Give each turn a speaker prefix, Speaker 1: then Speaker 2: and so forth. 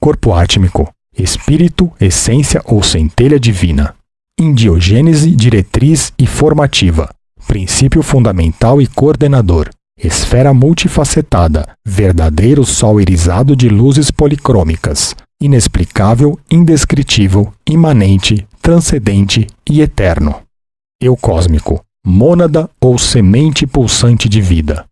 Speaker 1: corpo átmico, espírito, essência ou centelha divina. Indiogênese diretriz e formativa, princípio fundamental e coordenador, esfera multifacetada, verdadeiro sol irisado de luzes policrômicas, inexplicável, indescritível, imanente, transcendente e eterno. Eu cósmico, mônada ou semente pulsante de vida.